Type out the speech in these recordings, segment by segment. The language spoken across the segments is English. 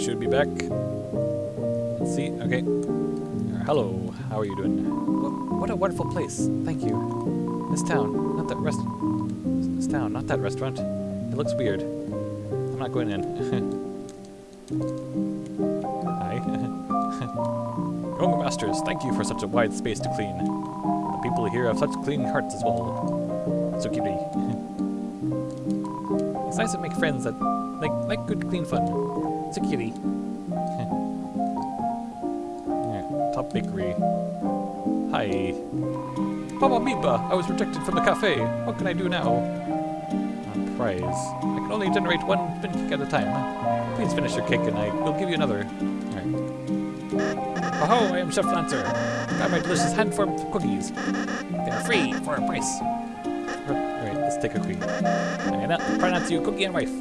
should be back. Let's see. Okay. Uh, hello. How are you doing? What, a wonderful place. Thank you. This town, not that rest. This town, not that restaurant. It looks weird. I'm not going in. Hi. Young masters, thank you for such a wide space to clean. The people here have such clean hearts as well. So cutie. it's nice to make friends that like like good clean fun. It's a kitty. yeah, top bakery. Hi. Baba Biba, I was rejected from the cafe. What can I do now? Uh, prize. I can only generate one spin cake at a time. Please finish your cake and I will give you another. Alright. Oh, I am Chef Lancer. Got my delicious hand-formed cookies. They're free for a price. Alright, let's take a cookie. And that, pronounce you cookie and wife.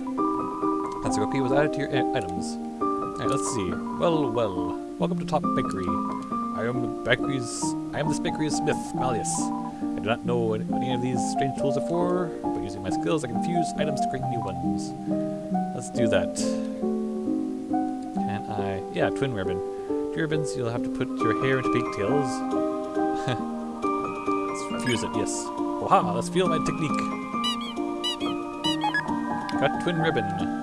Cookie was added to your uh, items. Alright, let's see. Well, well. Welcome to Top Bakery. I am the bakery's I am this bakery's smith, Malleus. I do not know any of these strange tools are for, but using my skills I can fuse items to create new ones. Let's do that. Can I yeah, twin ribbon. Two ribbons, you'll have to put your hair into pigtails. let's fuse it, yes. Waha, let's feel my technique. Got twin ribbon.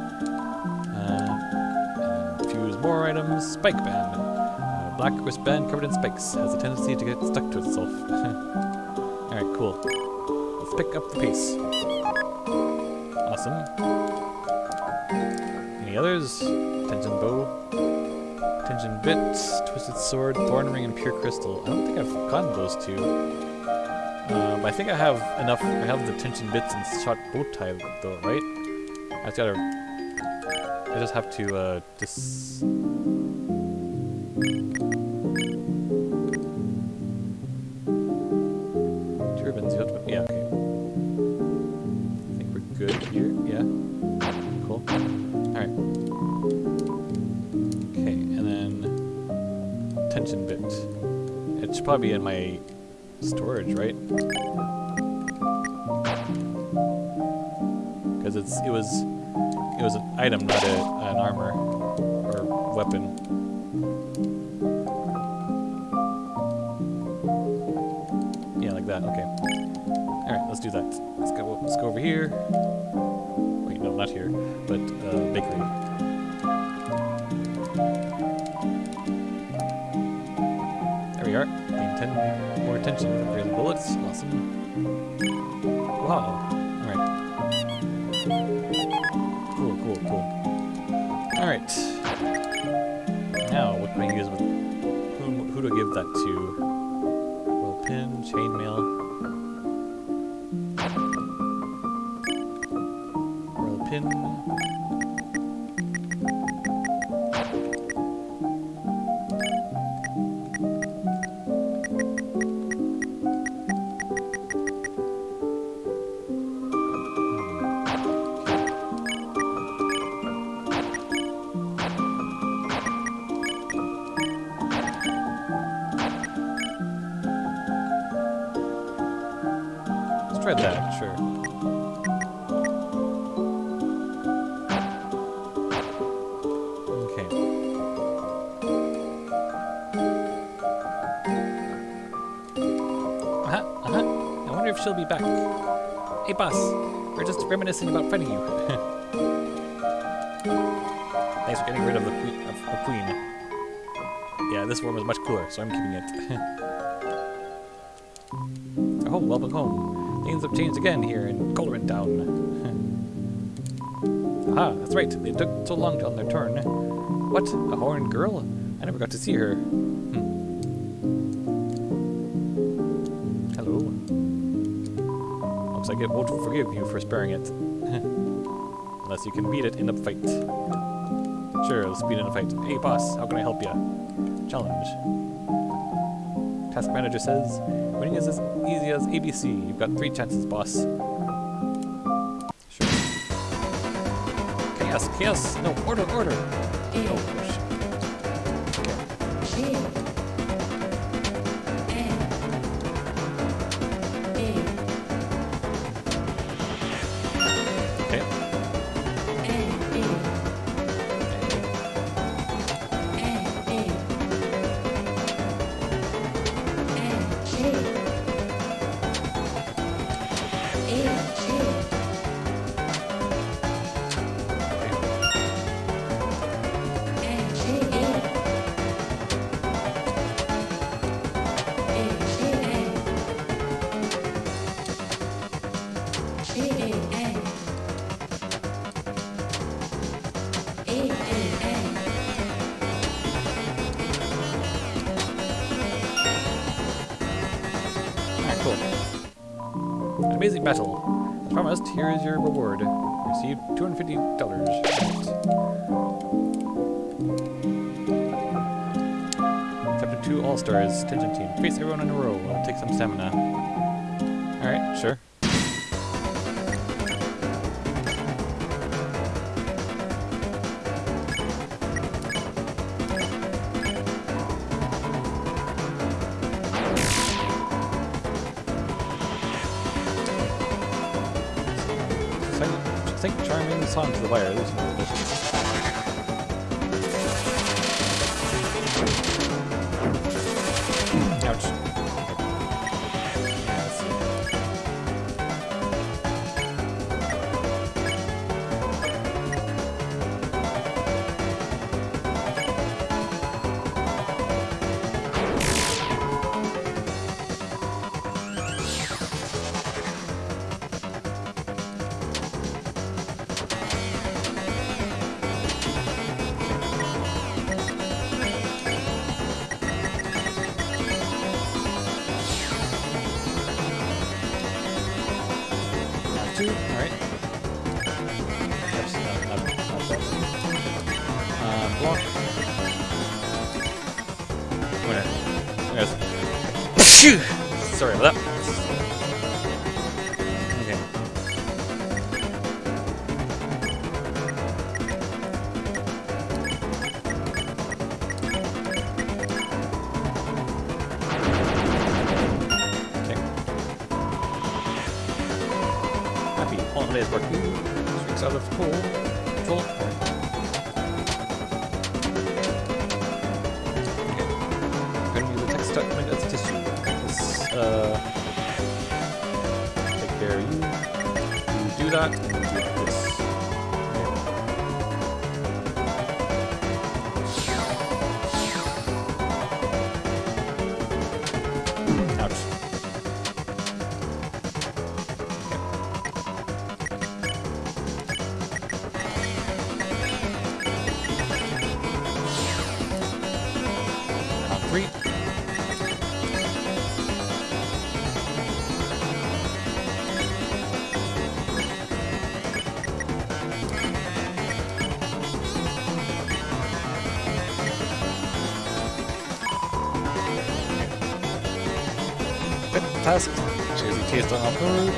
Spike band. Uh, black wristband covered in spikes has a tendency to get stuck to itself. Alright, cool. Let's pick up the pace. Awesome. Any others? Tension bow. Tension bit, twisted sword, thorn ring, and pure crystal. I don't think I've gotten those two. Um, I think I have enough. I have the tension bits and shot bow tie though, right? I just gotta. I just have to uh, just. Turbines. Yeah. Okay. I think we're good here. Yeah. Cool. All right. Okay, and then tension bit. It should probably be in my storage, right? Because it's it was it was an item, not a, an armor or weapon. Yeah, like that. Okay. All right, let's do that. Let's go. Let's go over here. Wait, no, not here, but uh, bakery. There we are. Gain 10 more attention from crazy bullets. Awesome. Wow. Who give that to? Reminiscing about fighting you. Thanks for getting rid of the queen. Of the queen. Yeah, this one was much cooler, so I'm keeping it. oh, welcome home. Things have changed again here in Colorin Town. Aha, that's right. They took so long on their turn. What? A horned girl? I never got to see her. Like it won't forgive you for sparing it. Unless you can beat it in a fight. Sure, let's beat it in a fight. Hey boss, how can I help you? Challenge. Tasque Manager says, winning is as easy as ABC. You've got three chances, boss. Sure. Chaos, chaos! No, order, order! Oh, stars, Tension Team. Face everyone in a row. Take some stamina. copper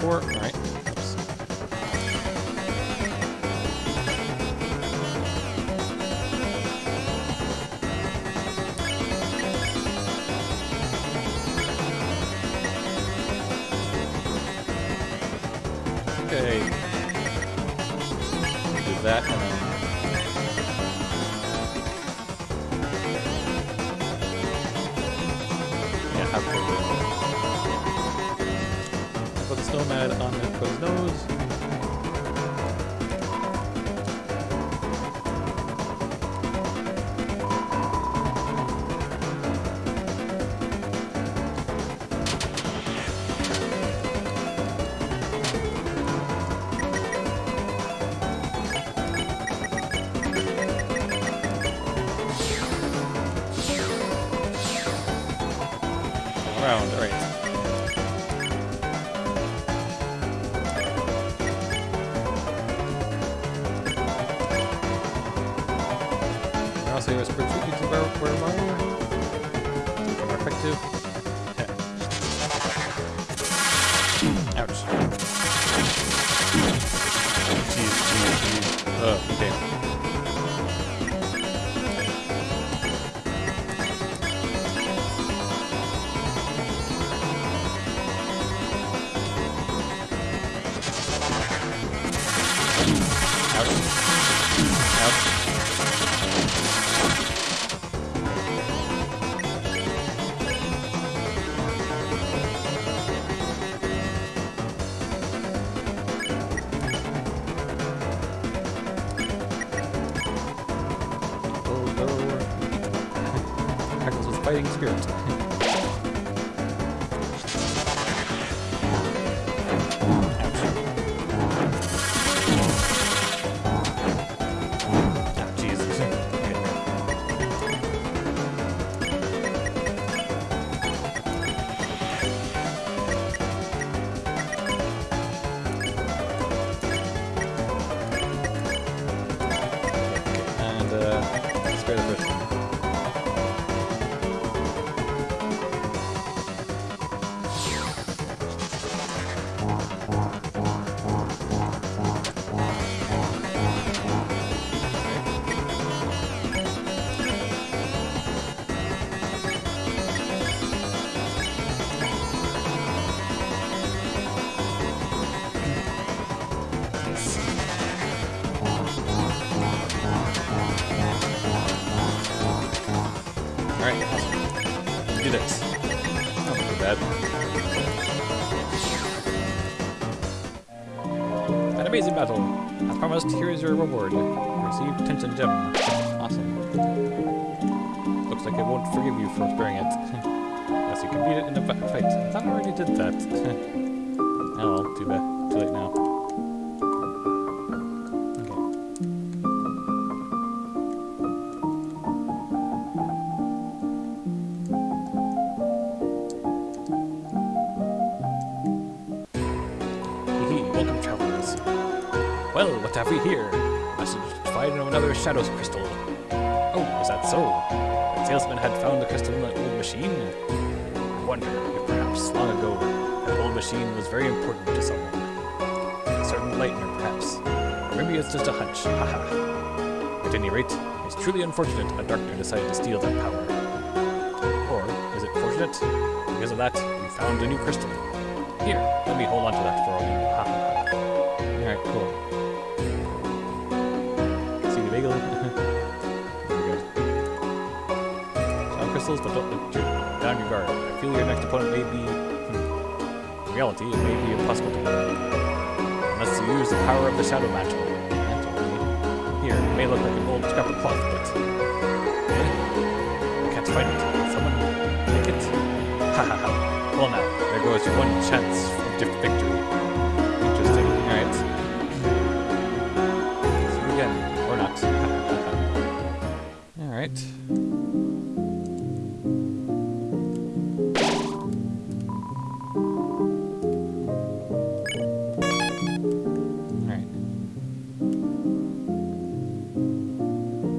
for. All right. Battle. As promised, here is your reward. Receive Tension Gem. Awesome. Looks like I won't forgive you for sparing it. Unless you it in a fight. I thought I already did that. we here? Message find another Shadows crystal. Oh, is that so? The salesman had found the crystal in an old machine? I wonder if perhaps long ago that old machine was very important to someone. A certain lightner, perhaps. Or maybe it's just a hunch. Haha. At any rate, it's truly unfortunate a Darkner decided to steal that power. Or is it fortunate? Because of that, we found a new crystal. Here, let me hold on to that for a while. Ha ha ha. Alright, cool. Bagel? Sound crystals, but don't your, down your guard. I feel your next opponent may be... Hmm. In reality, it may be impossible to win. Unless you use the power of the Shadow Mantle. Here, it may look like an old scrap of cloth, but... Eh? I can't find it. Someone take it? Ha ha ha. Well now, there goes your one chance diff- victory. Alright. Alright.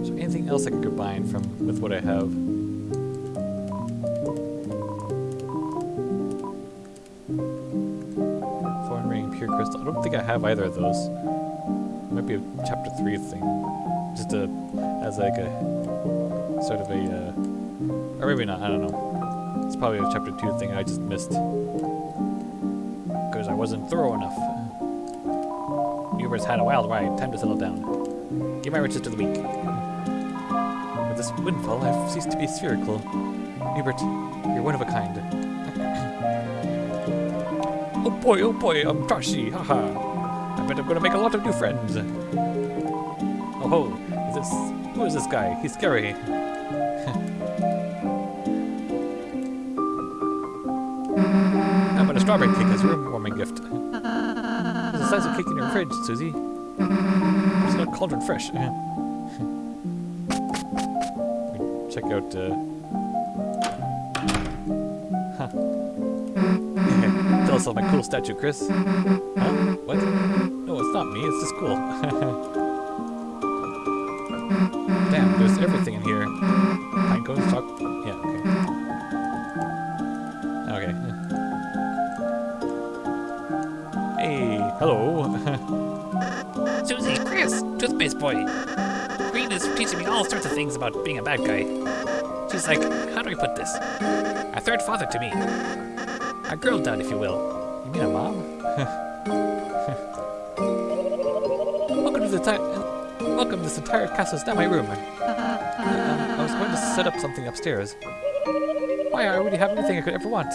So anything else I could combine from with what I have? Foreign ring, pure crystal. I don't think I have either of those. Might be a chapter three thing. Just a as like a sort of a uh, or maybe not, I don't know. It's probably a chapter two thing I just missed. Because I wasn't thorough enough. Nuber's had a wild ride, time to settle down. Give my riches to the weak. With this windfall, I've ceased to be spherical. Hubert, you're one of a kind. Oh boy, oh boy, I'm Tashi, haha. I bet I'm gonna make a lot of new friends. Oh ho, is this, who is this guy? He's scary. Strawberry cake as a room warming gift? There's a slice of cake in your fridge, Susie. It's not cauldron fresh. Check out, uh... Huh. Tell us about my cool statue, Kris. Huh? What? No, it's not me, it's the school. Damn, there's everything in here. Pine cones, talk... boy. Green is teaching me all sorts of things about being a bad guy. She's like, how do I put this? A third father to me. A girl dad, if you will. you mean a mom? welcome to the ti- Welcome, this entire castle's not my room. Uh, I was going to set up something upstairs. Why, I already have everything I could ever want.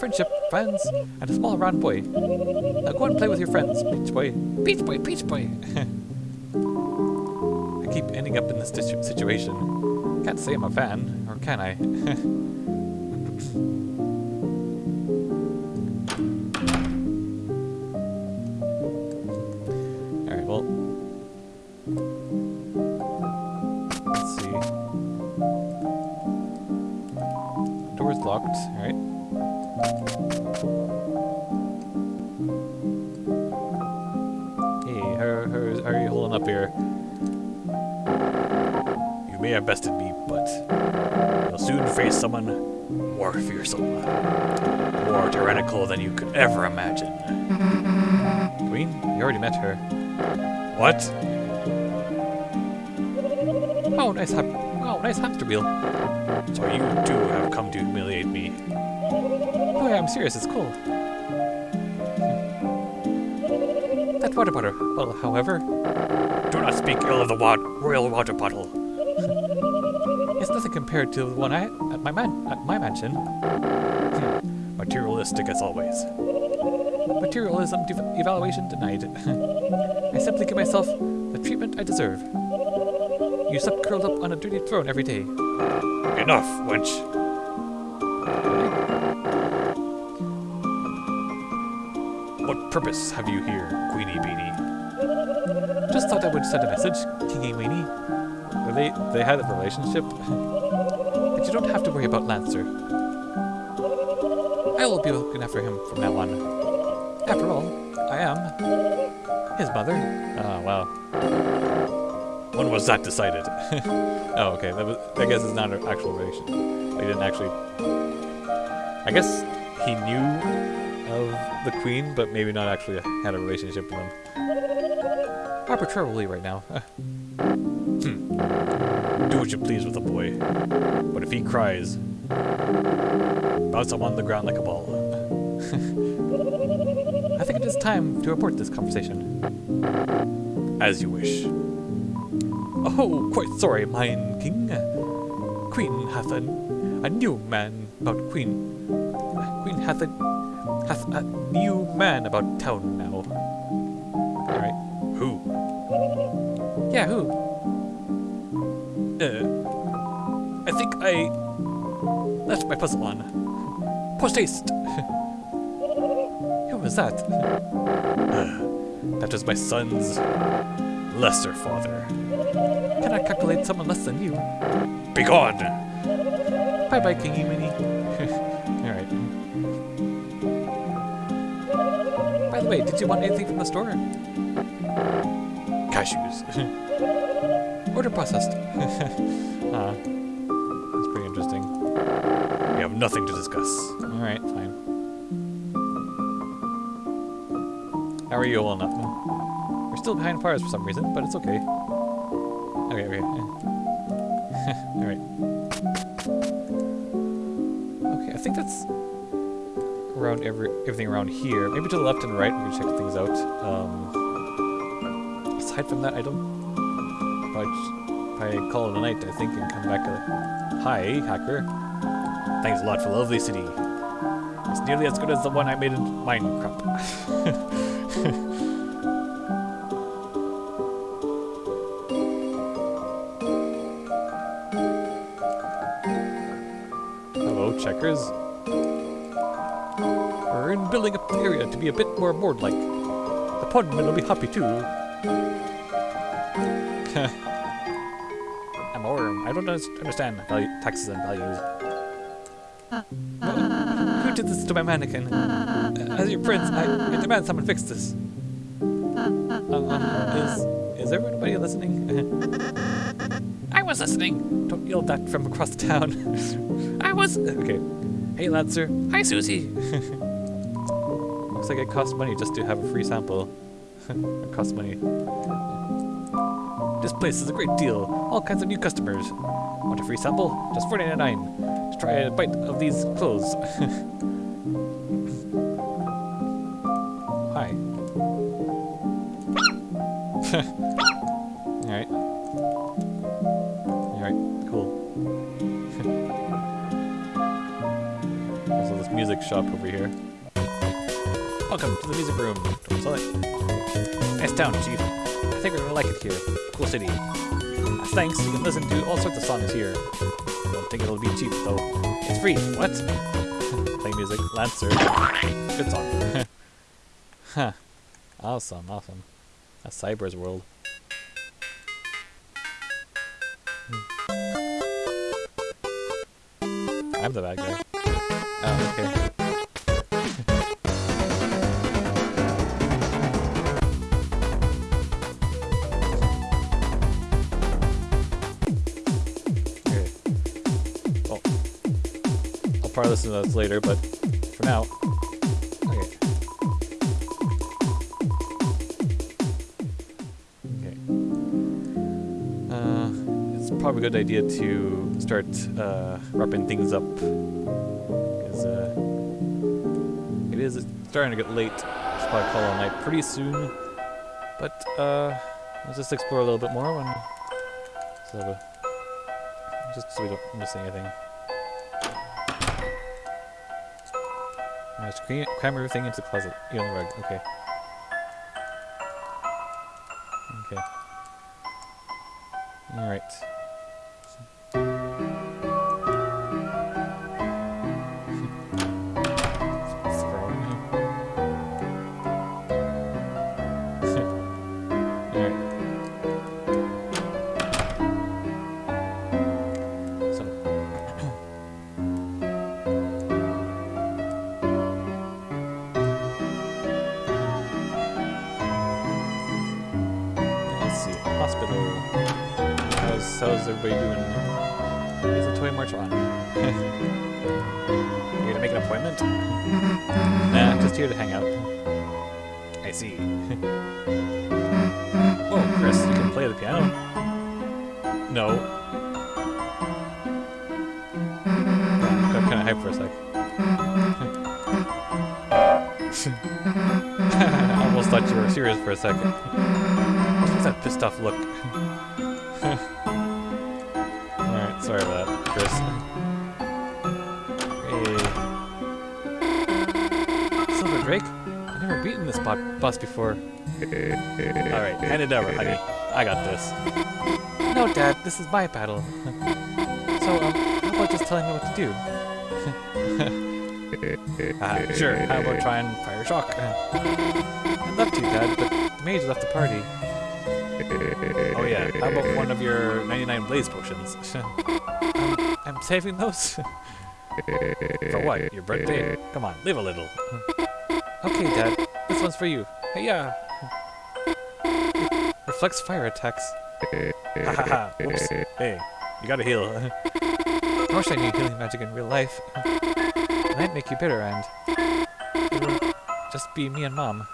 Friendship, friends, and a small round boy. Now go and play with your friends, Peach Boy. Peach boy, peach boy. Keep ending up in this situation. Can't say I'm a fan, or can I? ever imagine. Queen? You already met her. What? Oh, nice, ham- oh, nice hamster wheel. So you too have come to humiliate me. Oh yeah, I'm serious. It's cool. That water bottle. Well, however, do not speak ill of the wa- royal water bottle. it's nothing compared to the one I at my man at my mansion. Hmm, Materialistic as always. Materialism evaluation denied. I simply give myself the treatment I deserve. You slept curled up on a dirty throne every day. Enough, wench. What purpose have you here, Queenie Beanie? Just thought I would send a message, Kingy Weenie. They they had a relationship. but you don't have to worry about Lancer. I will be looking after him from now on. After all, I am his mother. Oh wow. When was that decided? oh, okay. That was, I guess it's not an actual relation. They didn't actually. I guess he knew of the queen, but maybe not actually had a relationship with him. Arbitrarily right now. hmm. Do what you please with the boy. But if he cries, bounce him on the ground like a ball. Time to report this conversation. As you wish. Oh, quite sorry, mine king. Queen hath a, a new man about queen. Queen hath a hath a new man about town now. Alright. Who? Yeah, who? Uh, I think I left my puzzle on. Post haste! Was that? Uh, that was my son's lesser father. Cannot calculate someone less than you. Begone! Bye bye, Kingy Minnie. Alright. By the way, did you want anything from the store? Cashews. Order processed. ah, that's pretty interesting. We have nothing to discuss. Alright, How are you all up? We're still behind Pars for some reason, but it's okay. Okay, okay. Alright. Okay, I think that's around every everything around here. Maybe to the left and right we can check things out. Um, aside from that, I don't. Probably, probably call it a night, I think, and come back. Hi, hacker. Thanks a lot for lovely city. It's nearly as good as the one I made in Minecraft. be a bit more board-like. The podman will be happy too. I'm a worm. I don't understand value, taxes and values. Who did this to my mannequin? As your prince, I, I demand someone fix this. Uh, is, is everybody listening? I was listening. don't yell that from across the town. I was. okay. Hey, Lancer. Hi, Susie. Looks like it costs money just to have a free sample. it costs money. This place is a great deal. All kinds of new customers. Want a free sample? Just $4.99. To try a bite of these clothes. Hi. Alright. Alright, cool. There's this music shop over here. Welcome to the music room. Nice town, Chief. I think we're gonna like it here. Cool city. Thanks, you can listen to all sorts of songs here. Don't think it'll be cheap though. It's free. What? Play music. Lancer. Good song. huh. Awesome, awesome. A Cyber's world. Hmm. I'm the bad guy. Oh, okay. Probably listen to those later, but for now, okay. Okay. Uh, it's probably a good idea to start uh, wrapping things up because uh, it is starting to get late. Probably call it a night pretty soon. But uh, let's just explore a little bit more when so just so we don't miss anything. Just clean, cram everything into the closet. You on the rug. Okay. Okay. Alright. Hospital. How's, how's everybody doing? Is the toy march on? you gonna make an appointment? nah, I'm just here to hang out. I see. Whoa, oh, Kris, you can play the piano? No. Got kind of hyped for a sec. I almost thought you were serious for a second. That pissed off look? Alright, sorry about that, Kris. Hey. Silver Drake? I've never beaten this bo boss before. Alright, hand it over, honey. I got this. No, Dad, this is my battle. so, um, how about just telling me what to do? uh, sure, how about try and fire shock? I'd love to, Dad, but the mage left the party. Oh yeah, how about one of your 99 blaze potions? I'm saving those? for what? Your birthday? Come on, live a little. okay, Dad, this one's for you. Hey, yeah. Reflects fire attacks. Ha ha whoops. Hey, you gotta heal. I wish I knew healing magic in real life. It might make you bitter and... It'll just be me and Mom.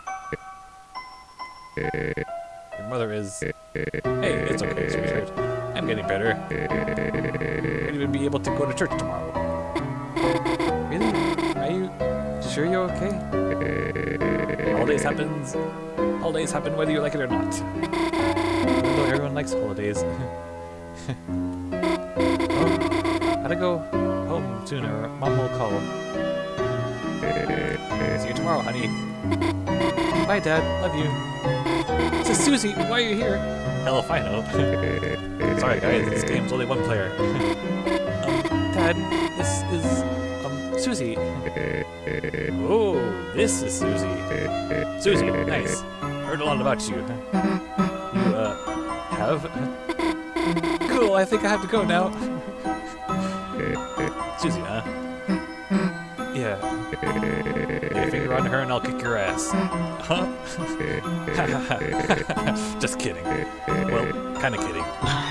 Your mother is... Hey, it's okay, sweetheart. I'm getting better. Might even be able to go to church tomorrow. Really? Are you sure you're okay? Holidays happens... Holidays happen whether you like it or not. Even though everyone likes holidays. oh, gotta go home soon or Mom will call. See you tomorrow, honey. Bye, Dad. Love you. This is Susie. Why are you here? Hell if I know. Sorry, guys. This game's only one player. um, Dad, this is um Susie. Oh, this is Susie. Susie, nice. Heard a lot about you. You uh have. Cool. I think I have to go now. Susie, huh? Yeah. Your finger on her and I'll kick your ass. Huh? Just kidding. Well, kind of kidding. Oh.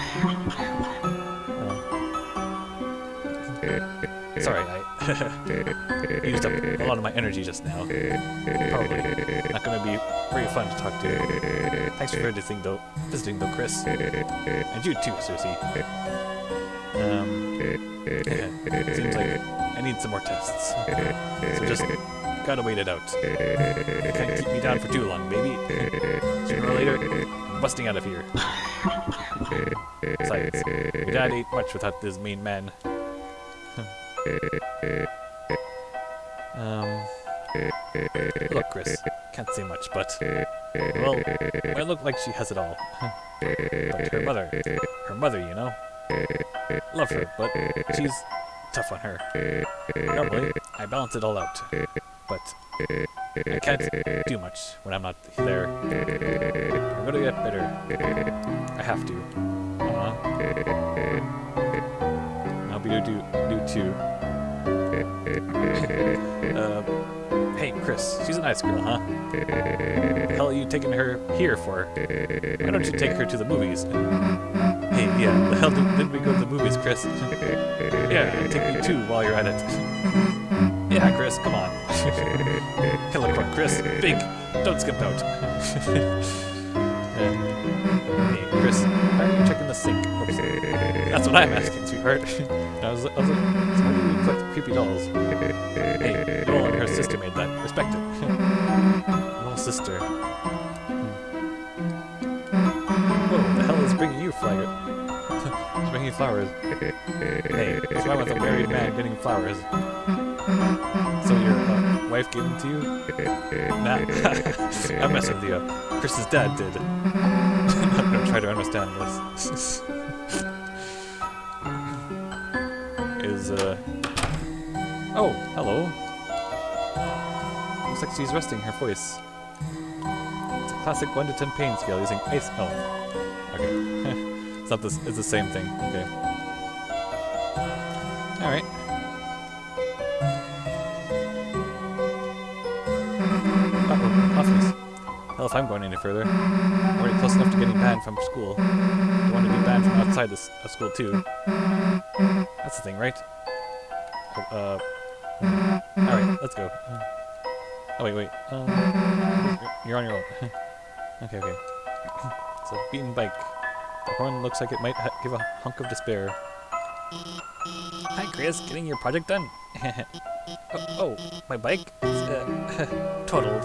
Sorry, I used up a lot of my energy just now. Probably not going to be very fun to talk to. Thanks for visiting, though, visiting though, Kris. And you too, Susie. Um, seems like I need some more tests. So just gotta wait it out. Can't keep me down for too long, baby. Sooner or later, I'm busting out of here. Besides, your dad ate much without this mean man. um, look, Kris, can't say much, but Well, I look like she has it all. but her mother, her mother, you know. Love her, but she's tough on her. Normally, I balance it all out, but I can't do much when I'm not there. I'm gonna get better. I have to. Uh, I'll be do do too. uh, hey, Kris, she's a nice girl, huh? The hell are you taking her here for? Why don't you take her to the movies? Hey, yeah, the hell did, did we go to the movies, Kris? yeah, take me too while you're at it. yeah, Kris, come on. Croc, Kris, big, don't skip out. and, hey, Kris, why are you checking the sink? Oops. That's what I'm asking, sweetheart. I was, I was like, so why do you collect creepy dolls? Hey, Noelle and her sister made that. Respect it. Noelle's sister. Hmm. Whoa, the hell is bringing you flower? You flowers. Hey, what's wrong with a married man getting flowers? So your uh, wife gave them to you? Nah, I'm messing with you. Kris's dad did. I'm gonna try to understand this. is, uh... Oh, hello. Looks like she's resting her voice. It's a classic 1 to 10 pain scale using ice... Oh. Okay. It's not this... It's the same thing. Okay. Alright. Uh-oh. Office. Hell, if I'm going any further. I'm already close enough to getting banned from school. I want to be banned from outside this uh, school, too. That's the thing, right? Oh, uh... Alright, let's go. Oh, wait, wait. Um, you're on your own. okay, okay. It's a beaten bike. The horn looks like it might give a hunk of despair. Hi, Kris. Getting your project done? oh, oh, my bike? It's, uh, totaled.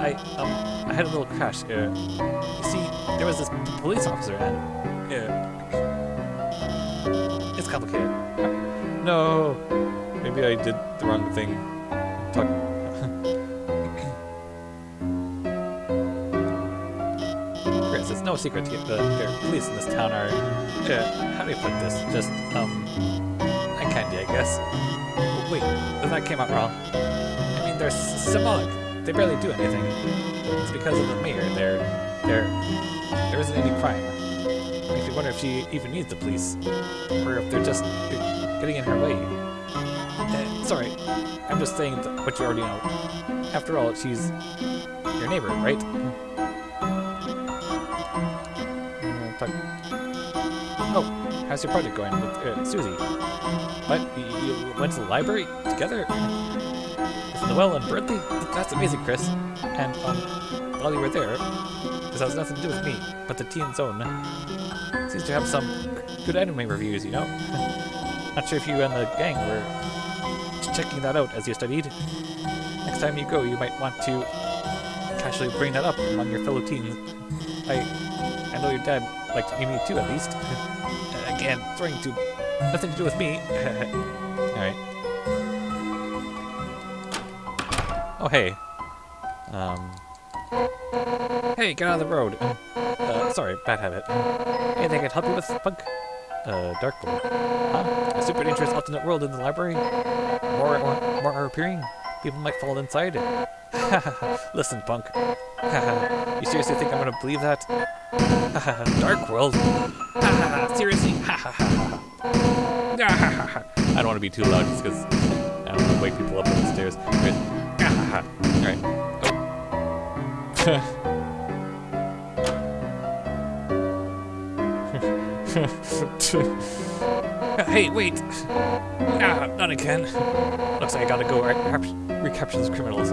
I, um, I had a little crash. Uh, you see, there was this police officer and, uh, it's complicated. No! Maybe I did the wrong thing. Talk. No secret to the, the police in this town are, uh, how do you put this? Just, um, eye candy, I guess. Wait, that came out wrong. I mean, they're symbolic. They barely do anything. It's because of the mayor. They're, they're, there isn't any crime. Makes me wonder if she even needs the police, or if they're just getting in her way. Uh, sorry, I'm just saying what you already know. After all, she's your neighbor, right? How's your project going with uh, Susie? What? You, went to the library together? With Noelle and Bertie? That's amazing, Kris. And, um, while you were there, this has nothing to do with me, but the Teen Zone seems to have some good anime reviews, you know? Not sure if you and the gang were checking that out as you studied. Next time you go, you might want to casually bring that up among your fellow teens. I I know your dad liked anime too, at least. Again, throwing to nothing to do with me. Alright. Oh, hey. Um. Hey, get out of the road. Uh, sorry, bad habit. Anything I can help you with, Punk? Uh, Darkblade. Huh? A super dangerous alternate world in the library? More, more, more are appearing? People might fall inside. Listen, Punk. you seriously think I'm gonna believe that? Dark world? seriously? I don't want to be too loud just because I don't want to wake people up on the stairs. Alright. Oh. hey, wait! Ah, not again. Looks like I gotta go re recapture those criminals.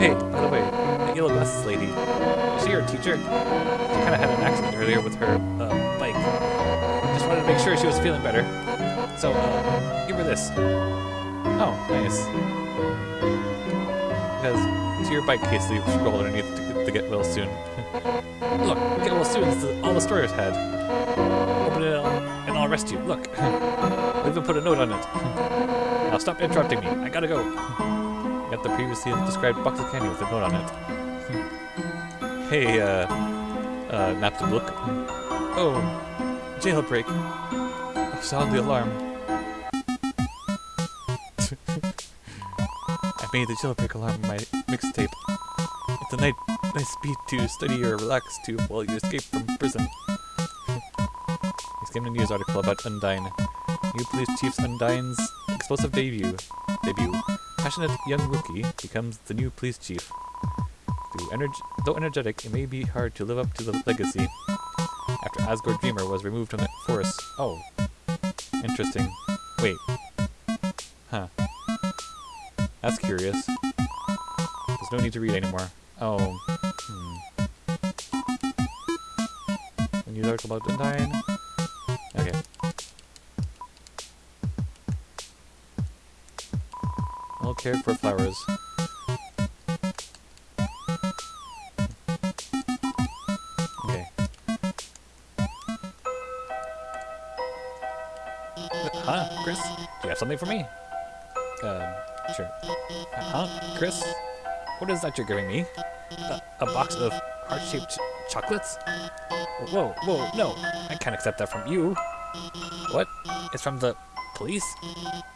Hey, by the way, that yellow glasses lady, is she your teacher? She kind of had an accident earlier with her uh, bike. Just wanted to make sure she was feeling better. So, uh, give her this. Oh, nice. Because to your bike case that you scroll underneath to, to get well soon. Look, get well soon is all the stories had. Open it up and I'll arrest you. Look. I'll even put a note on it. now stop interrupting me. I gotta go. The previously described box of candy with a note on it. Hey, uh, uh, Napstablook. Oh, jailbreak. Oh, sound the alarm. I made the jailbreak alarm in my mixtape. It's a nice, nice beat to study or relax to while you escape from prison. Escape a news article about Undyne. New police chief's Undyne's explosive debut. Debut. Passionate young Wookiee becomes the new police chief. Though, energ though energetic, it may be hard to live up to the legacy. After Asgore Dreemurr was removed from the force. Oh. Interesting. Wait. Huh. That's curious. There's no need to read anymore. Oh. Hmm. A news article about Undyne? All care for flowers. Okay. Huh, Kris? Do you have something for me? Um, sure. Huh, Kris? What is that you're giving me? A, a box of heart-shaped ch chocolates? Whoa, whoa, no! I can't accept that from you. What? It's from the police?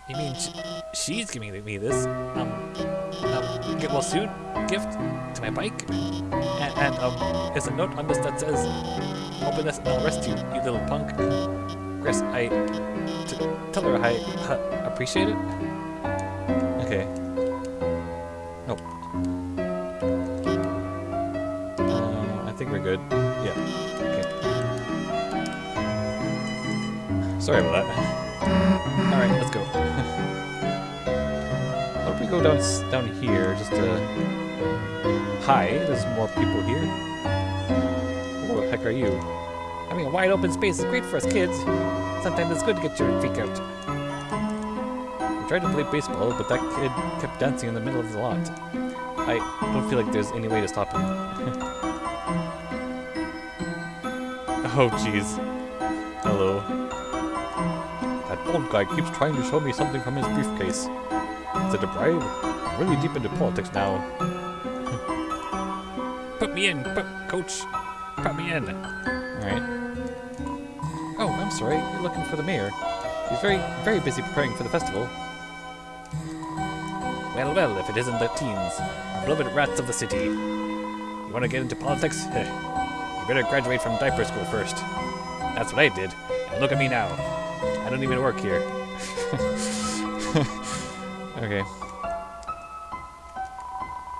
You mean sh she's giving me this? Um, um, get well soon? Gift to my bike? And, and um, there's a note on this that says, Open this and I'll arrest you, you little punk. Kris, I... Tell her I uh, appreciate it? Okay. Nope. Uh, I think we're good. Yeah. Okay. Sorry about that. Go down down here just to... Hi, there's more people here. Who the heck are you? Having a wide open space is great for us kids. Sometimes it's good to get your freak out. I tried to play baseball, but that kid kept dancing in the middle of the lot. I don't feel like there's any way to stop him. oh, jeez. Hello. That old guy keeps trying to show me something from his briefcase. Is it a bribe? Really deep into politics now. Put me in, put, coach. Put me in. Alright. Oh, I'm sorry. You're looking for the mayor. He's very, very busy preparing for the festival. Well, well, if it isn't the teens, our beloved rats of the city. You want to get into politics? You better graduate from diaper school first. That's what I did. And look at me now. I don't even work here. Okay.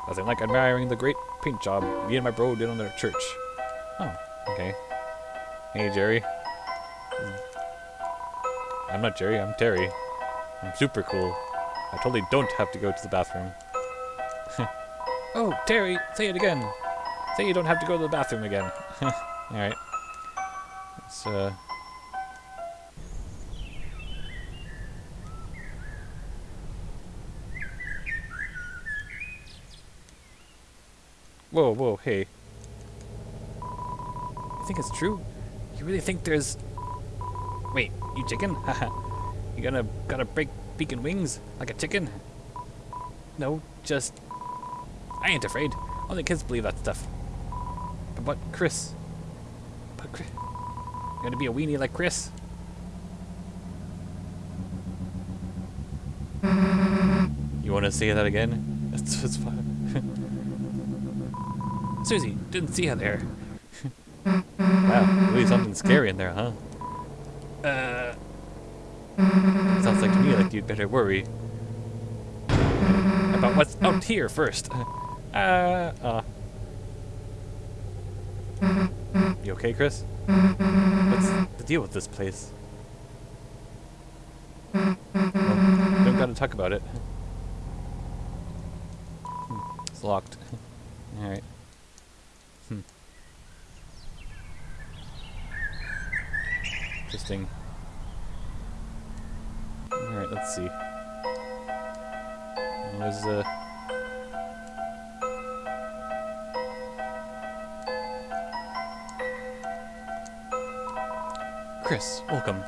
Nothing like admiring the great paint job me and my bro did on their church. Oh, okay. Hey, Jerry. I'm not Jerry, I'm Terry. I'm super cool. I totally don't have to go to the bathroom. oh, Terry, say it again. Say you don't have to go to the bathroom again. Alright. Let's, uh... Whoa, whoa, hey. You think it's true? You really think there's... Wait, you chicken? Haha. you gonna gotta break beak and wings like a chicken? No, just... I ain't afraid. Only kids believe that stuff. But what, Kris? But Kris... You gonna be a weenie like Kris? You want to say that again? It's, it's fine. Susie, didn't see her there. wow, really something scary in there, huh? Uh, Sounds like to me like you'd better worry. about what's out here first. Uh, uh. You okay, Kris? What's the deal with this place? Well, don't gotta talk about it. Hmm, It's locked. Alright. Hmm. Interesting. Alright, let's see. There's uh Kris, welcome.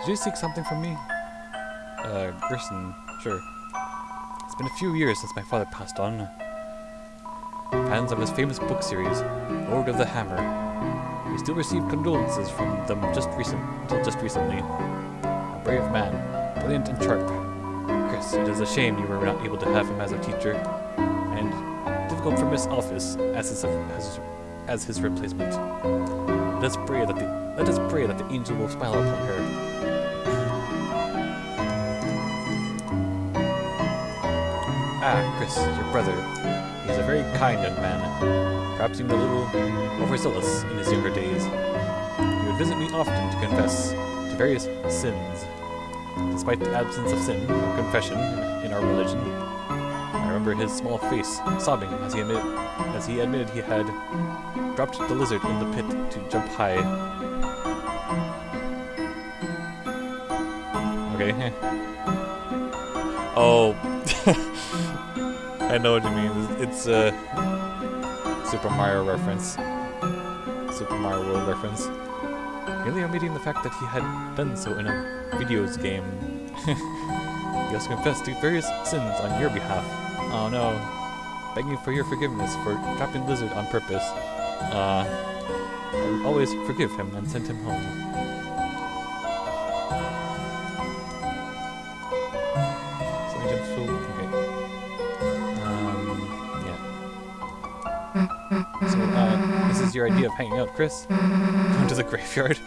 Did you seek something from me? Uh, sure. It's been a few years since my father passed on. fans of his famous book series, Lord of the Hammer. We still receive condolences from them just recent, until just recently. A brave man, brilliant and sharp. Kris, it is a shame you were not able to have him as a teacher, and difficult for Miss Alphys as his, as, as his replacement. Let us pray that the let us pray that the angel will smile upon her. Ah, Kris, your brother. He is a very kind young man. Perhaps even a little overzealous in his younger days. He would visit me often to confess to various sins. Despite the absence of sin or confession in our religion, I remember his small face sobbing as he admitted, as he admitted he had dropped the lizard in the pit to jump high. Okay. oh. I know what you mean. It's a Super Mario reference. Super Mario World reference. Really omitting the fact that he had done so in a videos game. he also confessed to various sins on your behalf. Oh no. Begging for your forgiveness for trapping Lizard on purpose. Uh, I would always forgive him and send him home. Hanging out, Kris? Going to the graveyard?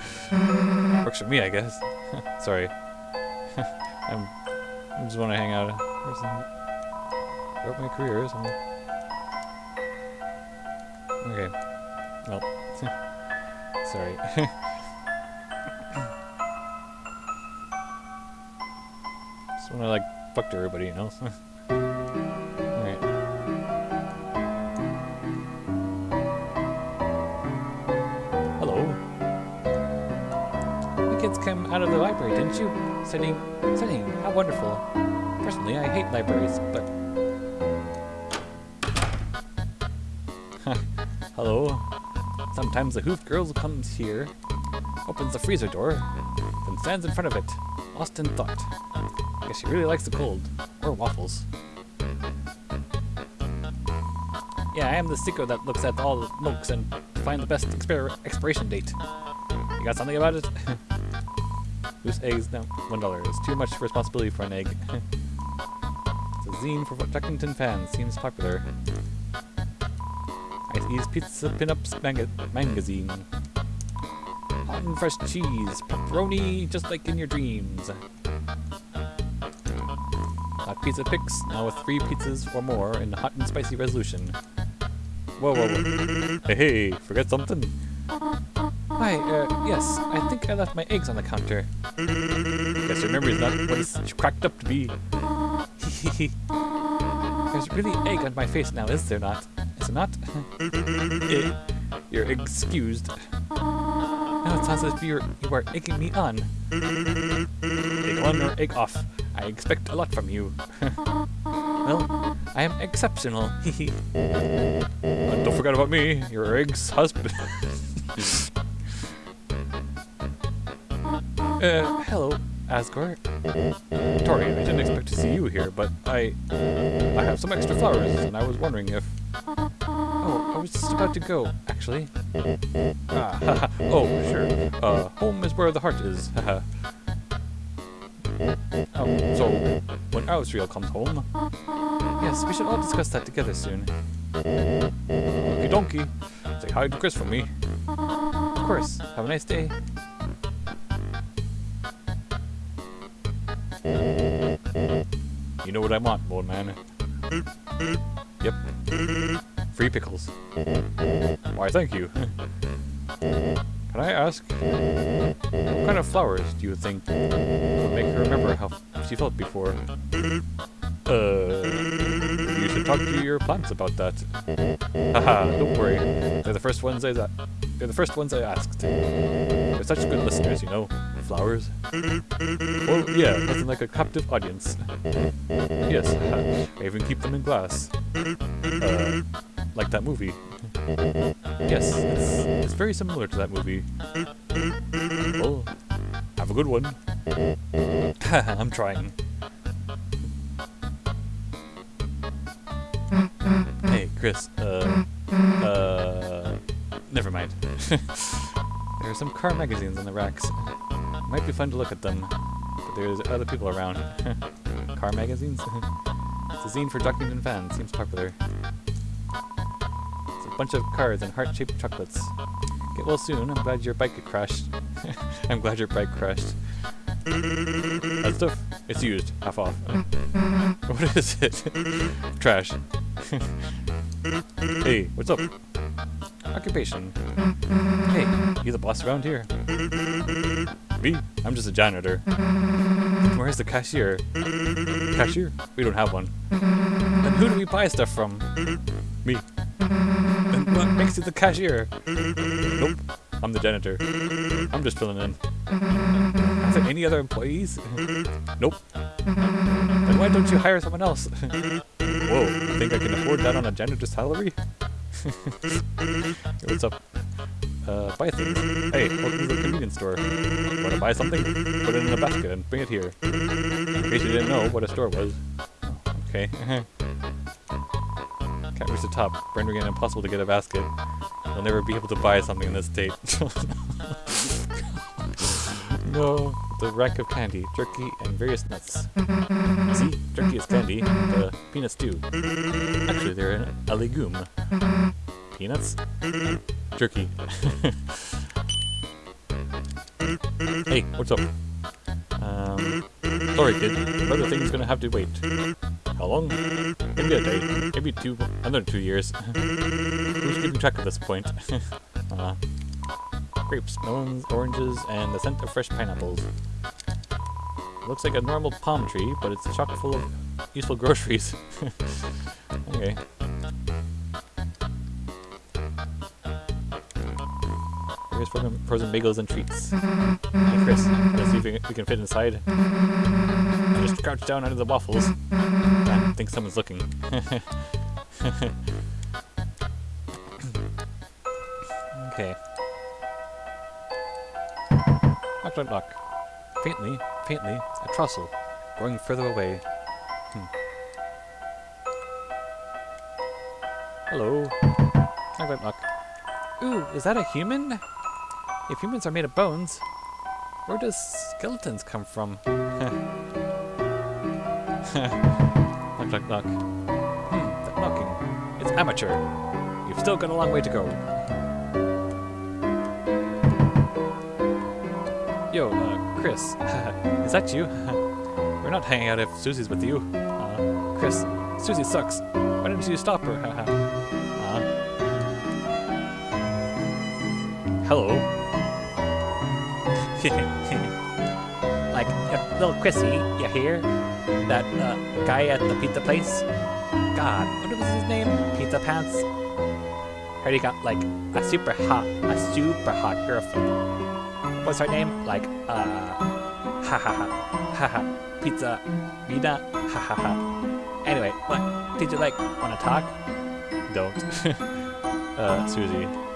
Works for me, I guess. Sorry. I'm, I just want to hang out. Where's throughout my career, so Okay. Well, sorry. just want to like fuck to everybody, you know. Kids came out of the library, didn't you? Studying, studying. How wonderful. Personally, I hate libraries, but Hello. Sometimes the Hoof Girl comes here, opens the freezer door, then stands in front of it, lost in thought. Guess she really likes the cold. Or waffles. Yeah, I am the seeker that looks at all the milks and to find the best expir expiration date. You got something about it? Loose eggs? No, one dollar. It's too much responsibility for an egg. it's a zine for Duckington fans. Seems popular. Ice Pizza Pinups magazine. Hot and fresh cheese, pepperoni, just like in your dreams. Hot pizza picks, now with three pizzas or more in hot and spicy resolution. Whoa, whoa, whoa. Hey, hey, forget something? Hi, uh, yes, I think I left my eggs on the counter. Yes, memory's not what it's cracked up to be. There's really egg on my face now, is there not? Is it not? Eh, You're excused. Now it sounds as if you're, you are egging me on. Egg on or egg off. I expect a lot from you. well, I am exceptional. don't forget about me, your ex-husband. Uh, hello, Asgore. Tori, I didn't expect to see you here, but I... I have some extra flowers, and I was wondering if... Oh, I was just about to go, actually. Ah, oh, sure. Uh, home is where the heart is, haha. um, so, when Asriel comes home... Yes, we should all discuss that together soon. Okie donkey. Say hi to Kris from me. Of course. Have a nice day. You know what I want, old man. Yep. Free pickles. Why, thank you. Can I ask, what kind of flowers do you think would make her remember how she felt before? Uh, you should talk to your plants about that. Haha, don't worry. They're the first ones I they're the first ones I asked. They're such good listeners, you know. Flowers. Well, yeah, nothing like a captive audience. Yes, I even keep them in glass. Uh, like that movie. Yes, it's, it's very similar to that movie. Well, have a good one. I'm trying. Hey, Kris, uh, uh, never mind. there are some car magazines on the racks. Might be fun to look at them, but there's other people around. car magazines? it's a zine for Duckington fans. Seems popular. It's a bunch of cars and heart-shaped chocolates. Get well soon. I'm glad your bike crashed. I'm glad your bike crashed. That stuff? It's used. Half off. what is it? Trash. hey, what's up? Occupation. Hey, you the boss around here? Me? I'm just a janitor. Where's the cashier? Cashier? We don't have one. Then who do we buy stuff from? Me. Then what makes you the cashier? Nope. I'm the janitor. I'm just filling in. Are there any other employees? nope. Then why don't you hire someone else? Whoa, you think I can afford that on a janitor's salary? what's up? Uh, buy things. Hey, welcome to the convenience store. Want to buy something? Put it in a basket and bring it here. In case you didn't know what a store was. Okay. Can't reach the top, rendering it impossible to get a basket. You'll never be able to buy something in this state. no, the rack of candy, jerky, and various nuts. See, jerky is candy, the peanuts too. Actually, they're a legume. Peanuts? Jerky. hey, what's up? Um, sorry kid, brother thing's gonna have to wait. How long? Maybe a day, maybe two, another two years. Who's keeping track at this point? uh, grapes, melons, oranges, and the scent of fresh pineapples. Looks like a normal palm tree, but it's chock full of useful groceries. okay. Here's frozen, frozen bagels and treats. Kris, let's see if we can, fit inside. I just crouch down under the waffles. I think someone's looking. okay. Knock, knock, knock. Faintly, faintly, a trussel, growing further away. Hmm. Hello. Knock, knock, knock. Ooh, is that a human? If humans are made of bones, where does skeletons come from? knock, knock, knock. Hmm, that knocking. It's amateur. You've still got a long way to go. Yo, uh, Kris. is that you? We're not hanging out if Susie's with you. Uh, Kris, Susie sucks. Why didn't you stop her? uh, hello. like, uh, little Chrissy, you hear? That uh, guy at the pizza place? God, what was his name? Pizza Pants? Heard he got, like, a super hot, a super hot girlfriend. What's her name? Like, uh, ha ha ha, ha ha, pizza, Vida, ha ha ha. Anyway, what? Did you, like, want to talk? Don't. uh, Susie.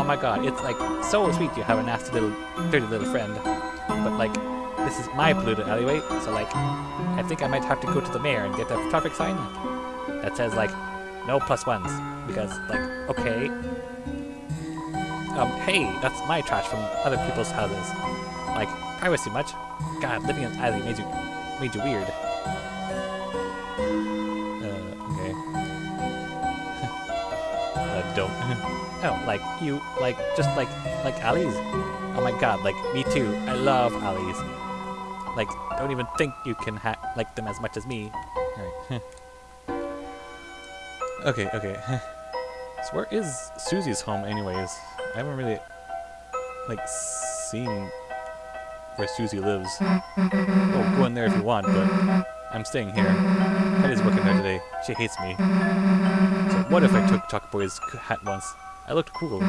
Oh my god, it's like so sweet you have a nasty little, dirty little friend. But like, this is my polluted alleyway, so like, I think I might have to go to the mayor and get a traffic sign that says like, no plus ones. Because like, okay. Um, hey, that's my trash from other people's houses. Like, privacy much? God, living in an alley made you, made you weird. Don't. Oh, like you, like just like like alleys. Oh my god, like me too. I love alleys. Like, don't even think you can ha like them as much as me. Okay, okay. so where is Susie's home, anyways? I haven't really like seen where Susie lives. Oh, go in there if you want, but I'm staying here. Hetty's working there today. She hates me. What if I took Chuck Boy's hat once? I looked cool.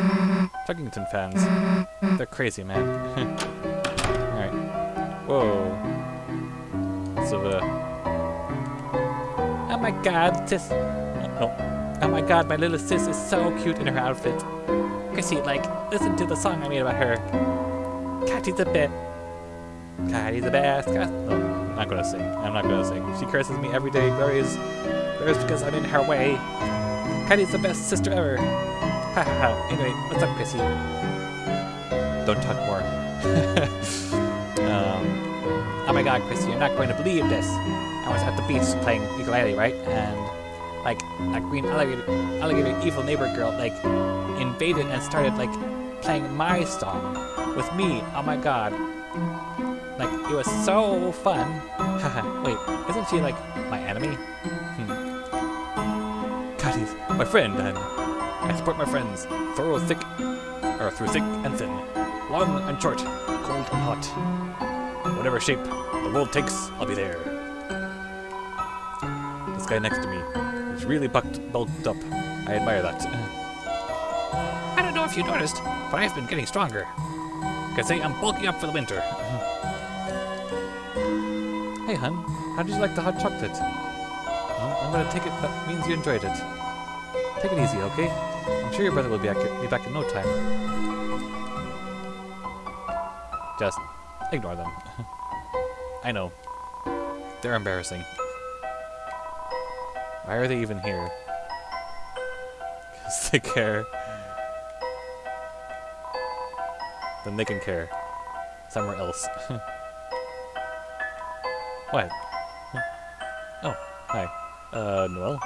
Chuggington fans. They're crazy, man. Alright. Whoa. So, uh... Oh my god, sis... No. Oh my god, my little sis is so cute in her outfit. Chrissy, like, listen to the song I made about her. Catti's a best. Catti's the best. Cat no, I'm not gonna sing. I'm not gonna sing. She curses me every day. Glorious. Glorious because I'm in her way. Catti's the best sister ever. Ha ha ha. Anyway, what's up, Chrissy? Don't talk more. um, oh my god, Chrissy, you're not going to believe this. I was at the beach playing ukulele, right? And, like, that green alligator, alligator evil neighbor girl, like, invaded and started, like, playing my song with me. Oh my god. Like, it was so fun. Haha, wait, isn't she, like, my enemy? My friend, and I support my friends through thick, or through thick and thin, long and short, cold and hot. Whatever shape the world takes, I'll be there. This guy next to me is really bucked, bulked up. I admire that. I don't know if you noticed, but I've been getting stronger. Could say I'm bulking up for the winter. hey, hun, how did you like the hot chocolate? Well, I'm gonna take it. That means you enjoyed it. Take it easy, okay? I'm sure your brother will be back, be back in no time. Just ignore them. I know. They're embarrassing. Why are they even here? Because they care. Then they can care. Somewhere else. what? Oh, hi. Uh, Noelle?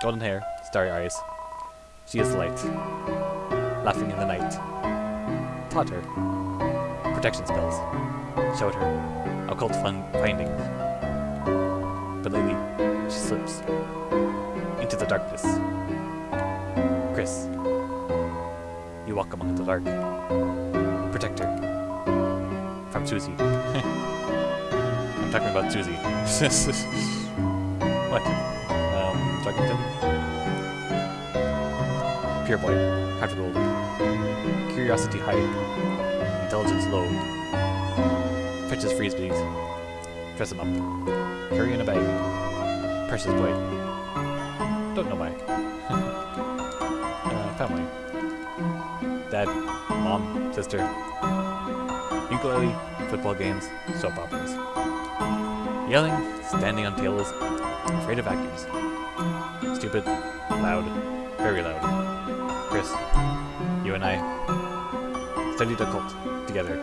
Golden hair, starry eyes. She is light. Laughing in the night. Taught her. Protection spells. Showed her. Occult fun findings. But lately, she slips. Into the darkness. Kris. You walk among the dark. Protect her. From Susie. I'm talking about Susie. what? Druggington? Pure. Heart gold. Curiosity high. Intelligence low. Fetches frisbees. Dress him up. Carry in a bag. Precious boy. Don't know why. uh, family. Dad, mom, sister. Ukulele, football games, soap operas. Yelling, standing on tables, afraid of vacuums. Stupid, loud, very loud. Kris, you and I studied occult together.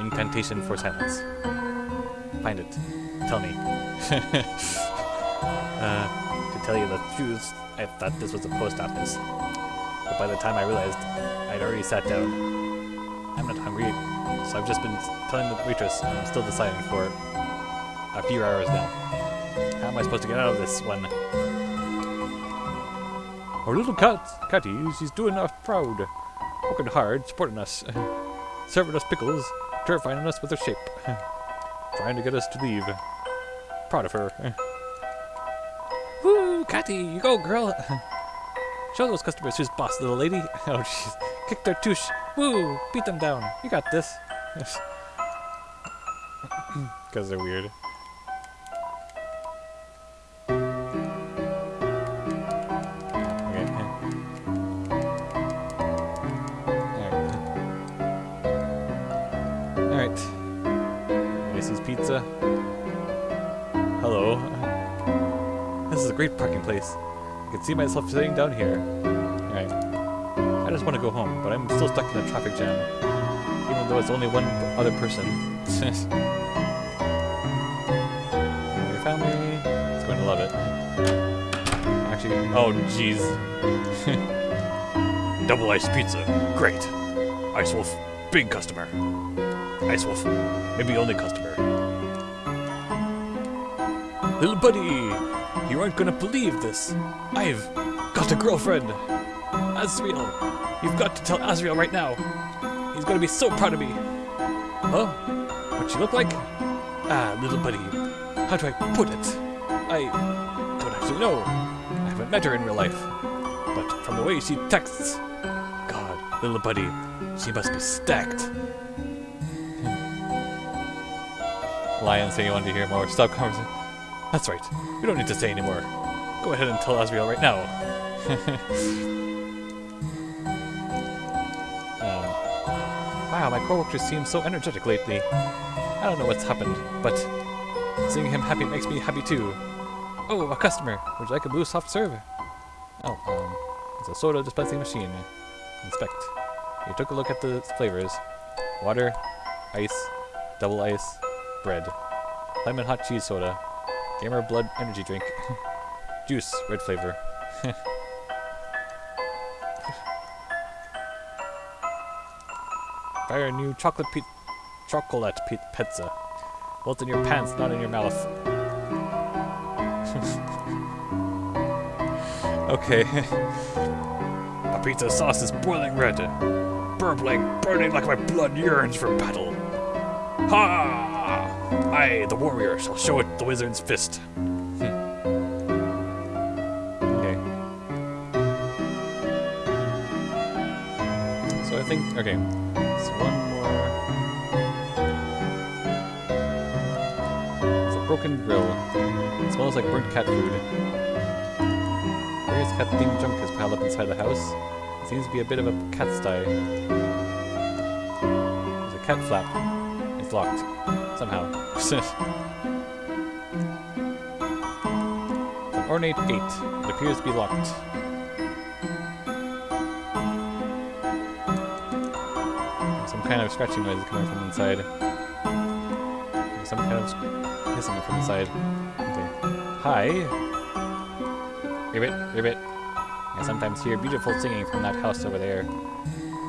Incantation for silence. Find it. Tell me. uh, to tell you the truth, I thought this was a post office. But by the time I realized, I'd already sat down. I'm not hungry, so I've just been telling the waitress I'm still deciding for a few hours now. How am I supposed to get out of this one? Our little cat, Catti, she's doing us proud. Working hard, supporting us. Serving us pickles, terrifying us with her shape. Trying to get us to leave. Proud of her. Woo, Catti, you go, girl. Show those customers who's boss, little lady. Oh, jeez. Kick their touche. Woo, beat them down. You got this. Because they're weird. Great parking place. I can see myself sitting down here. Alright. I just want to go home, but I'm still stuck in a traffic jam. Even though it's only one other person. Your family is going to love it. Actually, oh jeez. Double ice pizza. Great. Ice Wolf, big customer. Ice Wolf, maybe only customer. Little buddy, you aren't gonna believe this. I've got a girlfriend. Asriel, you've got to tell Asriel right now. He's gonna be so proud of me. Huh? What she look like? Ah, little buddy, how do I put it? I don't actually know. I haven't met her in real life. But from the way she texts, God, little buddy, she must be stacked. Lion saying you wanted to hear more. Stop conversation. That's right. We don't need to say anymore. Go ahead and tell Asriel right now. um, wow, my coworker seems so energetic lately. I don't know what's happened, but seeing him happy makes me happy too. Oh, a customer. Would you like a blue soft serve? Oh, um, it's a soda dispensing machine. Inspect. You took a look at the flavors. Water, ice, double ice, bread. Lemon hot cheese soda. Gamer blood energy drink. Juice, red flavor. Try a new chocolate chocolate pi pizza. Well, in your pants, not in your mouth. okay. my pizza sauce is boiling red. Burbling, burning like my blood yearns for battle. Ha! I, the warrior, shall show it the wizard's fist. Hmm. okay. So I think, okay, so one more. It's a broken grill. It smells like burnt cat food. Various cat themed junk is piled up inside the house. It seems to be a bit of a cat sty. There's a cat flap. It's locked. Somehow. An ornate gate. It appears to be locked. Some kind of scratching noise is coming from inside. Some kind of hissing from inside. Okay. Hi. Ribbit, ribbit. I sometimes hear beautiful singing from that house over there.